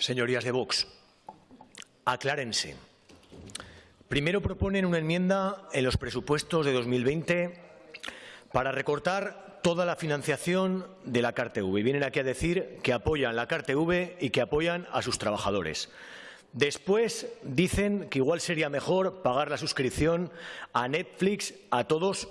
Señorías de Vox, aclárense. Primero proponen una enmienda en los presupuestos de 2020 para recortar toda la financiación de la CARTV. Y vienen aquí a decir que apoyan la CARTV y que apoyan a sus trabajadores. Después dicen que igual sería mejor pagar la suscripción a Netflix a todos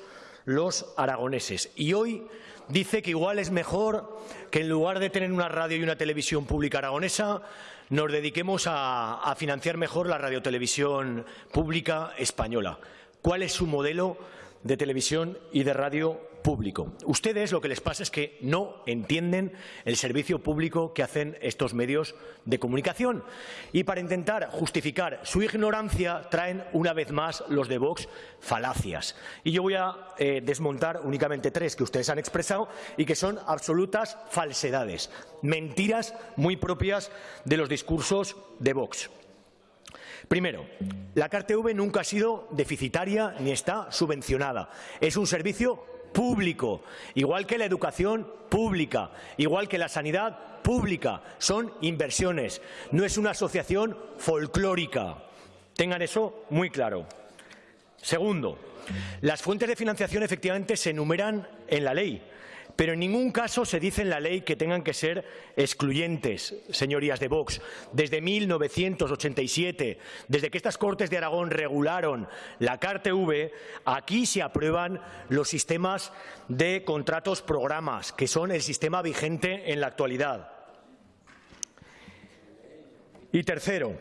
los aragoneses. Y hoy dice que igual es mejor que en lugar de tener una radio y una televisión pública aragonesa, nos dediquemos a, financiar mejor la radiotelevisión pública española. ¿Cuál es su modelo de televisión y de radio público. Ustedes lo que les pasa es que no entienden el servicio público que hacen estos medios de comunicación y para intentar justificar su ignorancia traen una vez más los de Vox falacias. Y yo voy a eh, desmontar únicamente tres que ustedes han expresado y que son absolutas falsedades, mentiras muy propias de los discursos de Vox. Primero, la CARTV nunca ha sido deficitaria ni está subvencionada. Es un servicio público, igual que la educación pública, igual que la sanidad pública. Son inversiones, no es una asociación folclórica. Tengan eso muy claro. Segundo, las fuentes de financiación efectivamente se enumeran en la ley. Pero en ningún caso se dice en la ley que tengan que ser excluyentes, señorías de Vox. Desde 1987, desde que estas Cortes de Aragón regularon la CARTV, aquí se aprueban los sistemas de contratos programas, que son el sistema vigente en la actualidad. Y tercero,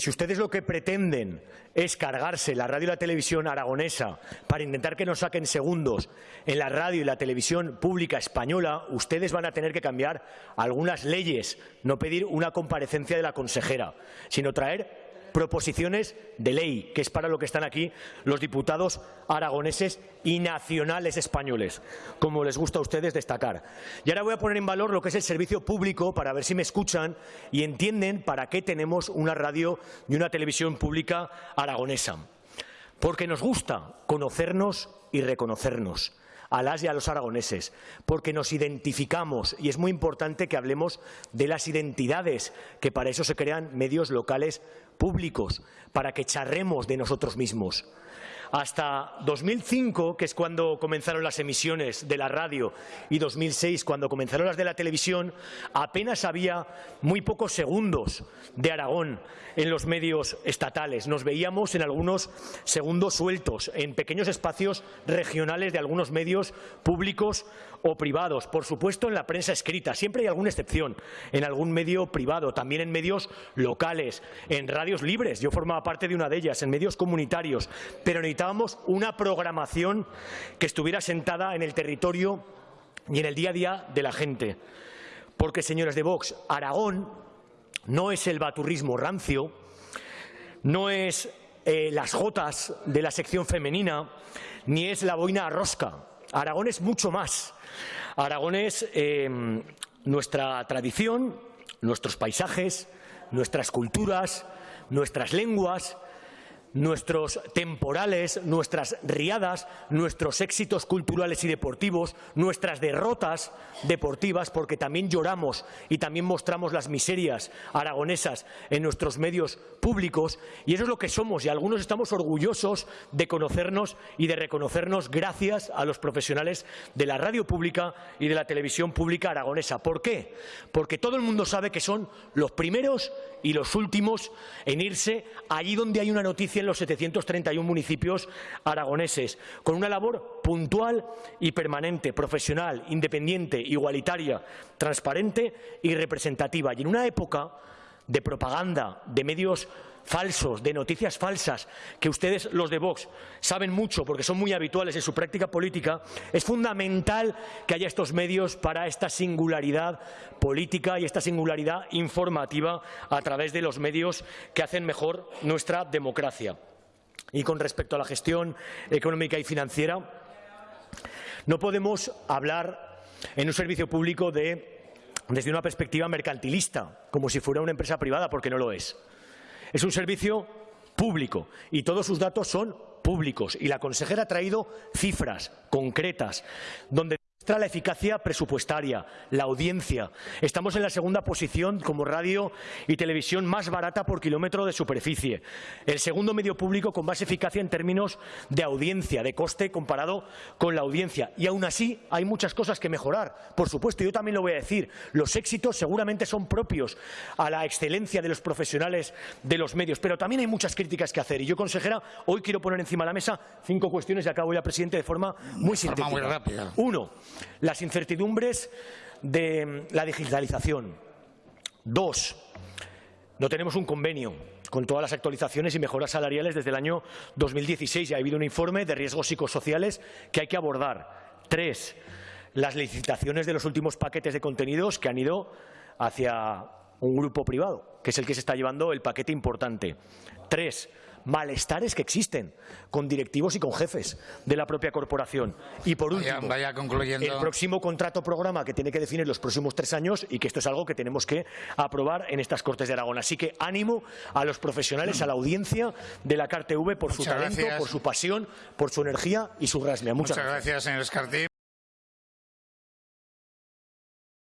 si ustedes lo que pretenden es cargarse la radio y la televisión aragonesa para intentar que nos saquen segundos en la radio y la televisión pública española, ustedes van a tener que cambiar algunas leyes, no pedir una comparecencia de la consejera, sino traer proposiciones de ley, que es para lo que están aquí los diputados aragoneses y nacionales españoles, como les gusta a ustedes destacar. Y ahora voy a poner en valor lo que es el servicio público para ver si me escuchan y entienden para qué tenemos una radio y una televisión pública aragonesa. Porque nos gusta conocernos y reconocernos a las y a los aragoneses, porque nos identificamos y es muy importante que hablemos de las identidades, que para eso se crean medios locales públicos, para que charremos de nosotros mismos. Hasta 2005, que es cuando comenzaron las emisiones de la radio, y 2006, cuando comenzaron las de la televisión, apenas había muy pocos segundos de Aragón en los medios estatales. Nos veíamos en algunos segundos sueltos, en pequeños espacios regionales de algunos medios públicos o privados. Por supuesto, en la prensa escrita. Siempre hay alguna excepción. En algún medio privado, también en medios locales, en radios libres. Yo formaba parte de una de ellas, en medios comunitarios. Pero necesitábamos una programación que estuviera sentada en el territorio y en el día a día de la gente. Porque, señores de Vox, Aragón no es el baturrismo rancio, no es eh, las jotas de la sección femenina, ni es la boina rosca. Aragón es mucho más. Aragón es em, nuestra tradición, nuestros paisajes, nuestras culturas, nuestras lenguas, nuestros temporales, nuestras riadas, nuestros éxitos culturales y deportivos, nuestras derrotas deportivas, porque también lloramos y también mostramos las miserias aragonesas en nuestros medios públicos, y eso es lo que somos, y algunos estamos orgullosos de conocernos y de reconocernos gracias a los profesionales de la radio pública y de la televisión pública aragonesa. ¿Por qué? Porque todo el mundo sabe que son los primeros y los últimos en irse allí donde hay una noticia en los 731 municipios aragoneses, con una labor puntual y permanente, profesional, independiente, igualitaria, transparente y representativa. Y en una época de propaganda, de medios falsos, de noticias falsas, que ustedes, los de Vox, saben mucho porque son muy habituales en su práctica política, es fundamental que haya estos medios para esta singularidad política y esta singularidad informativa a través de los medios que hacen mejor nuestra democracia. Y con respecto a la gestión económica y financiera, no podemos hablar en un servicio público de desde una perspectiva mercantilista, como si fuera una empresa privada, porque no lo es. Es un servicio público y todos sus datos son públicos. Y la consejera ha traído cifras concretas donde la eficacia presupuestaria, la audiencia. Estamos en la segunda posición como radio y televisión más barata por kilómetro de superficie. El segundo medio público con más eficacia en términos de audiencia, de coste comparado con la audiencia. Y aún así hay muchas cosas que mejorar. Por supuesto, yo también lo voy a decir. Los éxitos seguramente son propios a la excelencia de los profesionales de los medios, pero también hay muchas críticas que hacer. Y yo, consejera, hoy quiero poner encima de la mesa cinco cuestiones y acabo ya, presidente, de forma muy sintética. muy rápida. Uno, las incertidumbres de la digitalización. Dos, no tenemos un convenio con todas las actualizaciones y mejoras salariales desde el año 2016 y ha habido un informe de riesgos psicosociales que hay que abordar. Tres, las licitaciones de los últimos paquetes de contenidos que han ido hacia un grupo privado, que es el que se está llevando el paquete importante. Tres, malestares que existen con directivos y con jefes de la propia corporación. Y por último, vaya, concluyendo. el próximo contrato programa que tiene que definir los próximos tres años y que esto es algo que tenemos que aprobar en estas Cortes de Aragón. Así que ánimo a los profesionales, a la audiencia de la CARTV por su talento, gracias. por su pasión, por su energía y su rasmia. Muchas, Muchas gracias, señor Escartí.